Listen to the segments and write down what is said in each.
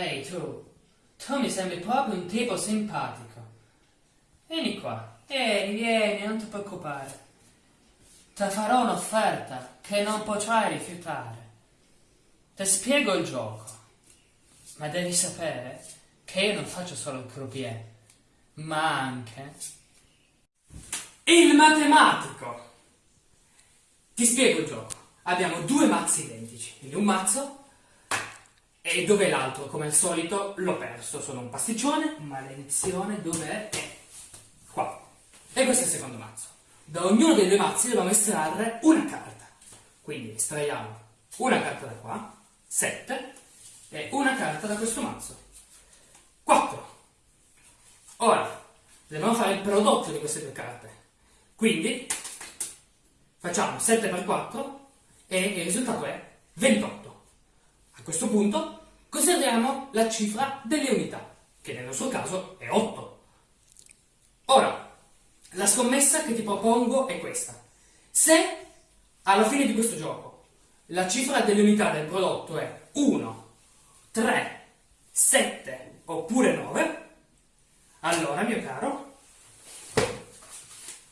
Ehi tu, tu mi sembri proprio un tipo simpatico. Vieni qua, vieni, vieni, non ti preoccupare. Ti farò un'offerta che non potrai rifiutare. Ti spiego il gioco, ma devi sapere che io non faccio solo il croupier, ma anche il matematico. Ti spiego il gioco. Abbiamo due mazzi identici, quindi un mazzo e dov'è l'altro? Come al solito l'ho perso, sono un pasticcione, maledizione, dov'è? Eh, qua. E questo è il secondo mazzo. Da ognuno dei due mazzi dobbiamo estrarre una carta. Quindi estraiamo una carta da qua, 7, e una carta da questo mazzo, 4. Ora, dobbiamo fare il prodotto di queste due carte. Quindi, facciamo 7 per 4 e il risultato è 28. Questo punto consideriamo la cifra delle unità, che nel nostro caso è 8. Ora, la scommessa che ti propongo è questa. Se alla fine di questo gioco la cifra delle unità del prodotto è 1, 3, 7 oppure 9, allora, mio caro,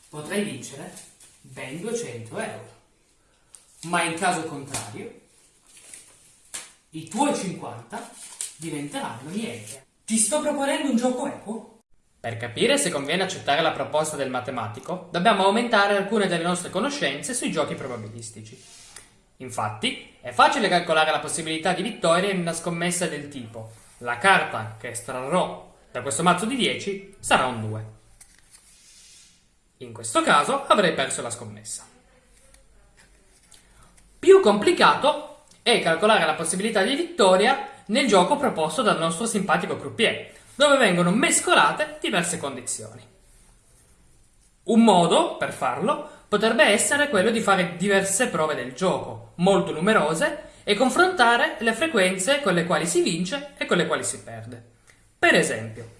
potrai vincere ben 200 euro. Ma in caso contrario, i tuoi 50 diventeranno niente. Ti sto proponendo un gioco equo? Per capire se conviene accettare la proposta del matematico, dobbiamo aumentare alcune delle nostre conoscenze sui giochi probabilistici. Infatti, è facile calcolare la possibilità di vittoria in una scommessa del tipo la carta che estrarrò da questo mazzo di 10 sarà un 2. In questo caso avrei perso la scommessa. Più complicato e calcolare la possibilità di vittoria nel gioco proposto dal nostro simpatico croupier, dove vengono mescolate diverse condizioni. Un modo per farlo potrebbe essere quello di fare diverse prove del gioco, molto numerose, e confrontare le frequenze con le quali si vince e con le quali si perde. Per esempio,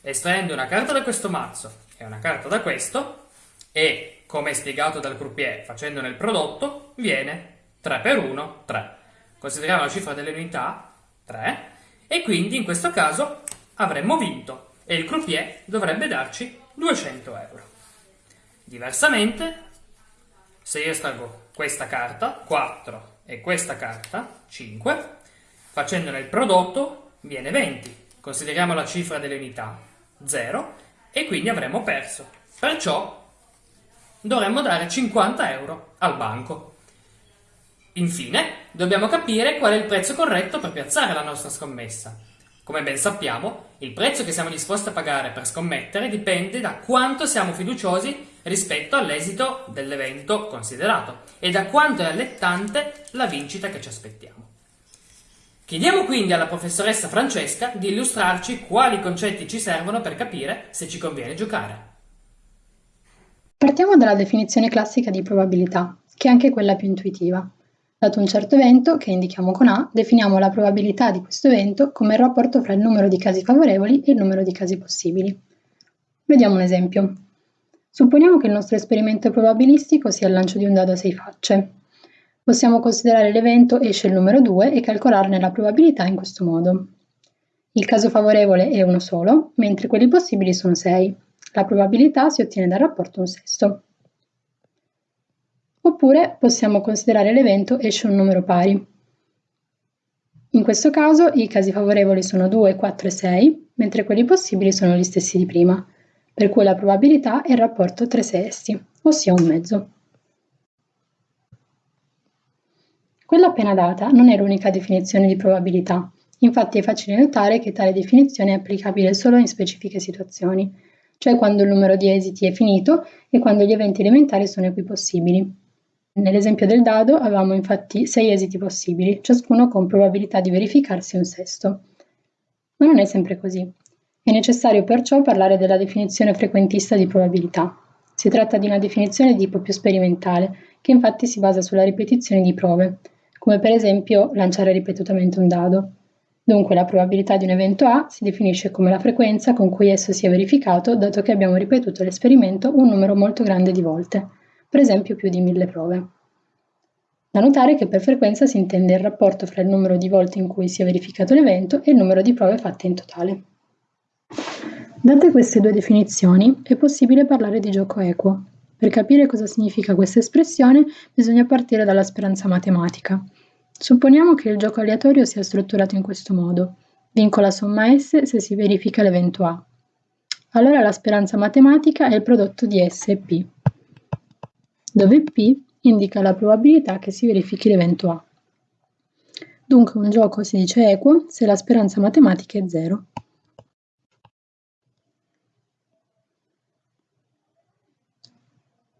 estraendo una carta da questo mazzo e una carta da questo, e, come spiegato dal croupier facendone il prodotto, viene 3 per 1, 3 consideriamo la cifra delle unità, 3, e quindi in questo caso avremmo vinto e il croupier dovrebbe darci 200 euro. Diversamente, se io estraggo questa carta, 4, e questa carta, 5, facendone il prodotto viene 20. Consideriamo la cifra delle unità, 0, e quindi avremmo perso. Perciò dovremmo dare 50 euro al banco. Infine, dobbiamo capire qual è il prezzo corretto per piazzare la nostra scommessa. Come ben sappiamo, il prezzo che siamo disposti a pagare per scommettere dipende da quanto siamo fiduciosi rispetto all'esito dell'evento considerato e da quanto è allettante la vincita che ci aspettiamo. Chiediamo quindi alla professoressa Francesca di illustrarci quali concetti ci servono per capire se ci conviene giocare. Partiamo dalla definizione classica di probabilità, che è anche quella più intuitiva. Dato un certo evento, che indichiamo con A, definiamo la probabilità di questo evento come il rapporto fra il numero di casi favorevoli e il numero di casi possibili. Vediamo un esempio. Supponiamo che il nostro esperimento probabilistico sia il lancio di un dado a sei facce. Possiamo considerare l'evento esce il numero 2 e calcolarne la probabilità in questo modo. Il caso favorevole è uno solo, mentre quelli possibili sono 6. La probabilità si ottiene dal rapporto un sesto. Oppure possiamo considerare l'evento esce un numero pari. In questo caso i casi favorevoli sono 2, 4 e 6, mentre quelli possibili sono gli stessi di prima, per cui la probabilità è il rapporto 3 sesti, ossia un mezzo. Quella appena data non è l'unica definizione di probabilità, infatti è facile notare che tale definizione è applicabile solo in specifiche situazioni, cioè quando il numero di esiti è finito e quando gli eventi elementari sono equipossibili. Nell'esempio del dado avevamo infatti sei esiti possibili, ciascuno con probabilità di verificarsi un sesto. Ma non è sempre così. È necessario perciò parlare della definizione frequentista di probabilità. Si tratta di una definizione di tipo più sperimentale, che infatti si basa sulla ripetizione di prove, come per esempio lanciare ripetutamente un dado. Dunque la probabilità di un evento A si definisce come la frequenza con cui esso si è verificato dato che abbiamo ripetuto l'esperimento un numero molto grande di volte per esempio più di mille prove. Da notare che per frequenza si intende il rapporto fra il numero di volte in cui si è verificato l'evento e il numero di prove fatte in totale. Date queste due definizioni, è possibile parlare di gioco equo. Per capire cosa significa questa espressione bisogna partire dalla speranza matematica. Supponiamo che il gioco aleatorio sia strutturato in questo modo. Vinco la somma S se si verifica l'evento A. Allora la speranza matematica è il prodotto di S e P, dove P indica la probabilità che si verifichi l'evento A. Dunque un gioco si dice equo se la speranza matematica è 0.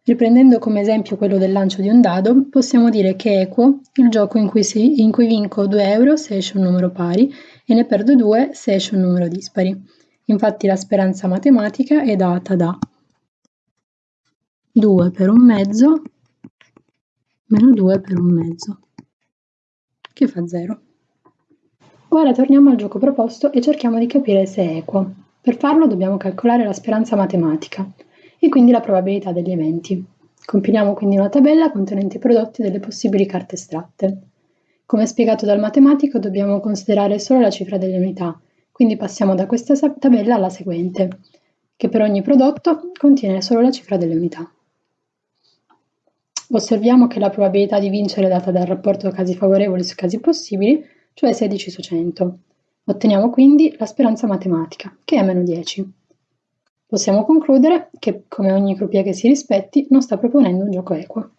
Riprendendo come esempio quello del lancio di un dado, possiamo dire che è equo il gioco in cui, si, in cui vinco 2 euro se esce un numero pari e ne perdo 2 se esce un numero dispari. Infatti la speranza matematica è data da 2 per un mezzo meno 2 per un mezzo, che fa 0. Ora torniamo al gioco proposto e cerchiamo di capire se è equo. Per farlo dobbiamo calcolare la speranza matematica e quindi la probabilità degli eventi. Compiliamo quindi una tabella contenente i prodotti delle possibili carte estratte. Come spiegato dal matematico dobbiamo considerare solo la cifra delle unità, quindi passiamo da questa tabella alla seguente, che per ogni prodotto contiene solo la cifra delle unità. Osserviamo che la probabilità di vincere è data dal rapporto casi favorevoli su casi possibili, cioè 16 su 100. Otteniamo quindi la speranza matematica, che è meno 10. Possiamo concludere che, come ogni croupier che si rispetti, non sta proponendo un gioco equo.